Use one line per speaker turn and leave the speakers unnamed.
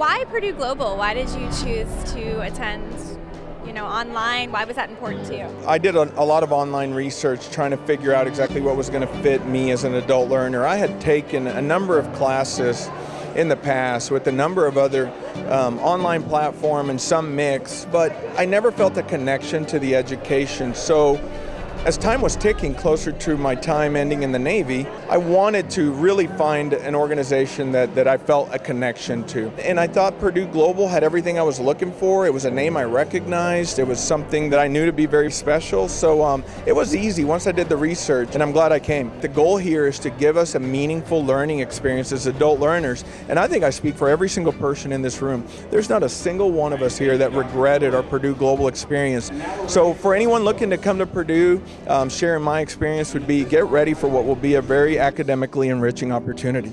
Why Purdue Global? Why did you choose to attend you know, online? Why was that important to you?
I did a, a, lot of online research trying to figure out exactly what was going to fit me as an adult learner. I had taken a number of classes in the past with a number of other um, online platform and some mix, but I never felt a connection to the education. So as time was ticking closer to my time ending in the Navy, I wanted to really find an organization that, that I felt a connection to. And I thought Purdue Global had everything I was looking for. It was a name I recognized. It was something that I knew to be very special. So um, it was easy once I did the research, and I'm glad I came. The goal here is to give us a meaningful learning experience as adult learners. And I think I speak for every single person in this room. There's not a single one of us here that regretted our Purdue Global experience. So for anyone looking to come to Purdue, um, sharing my experience would be get ready for what will be a very academically enriching opportunity.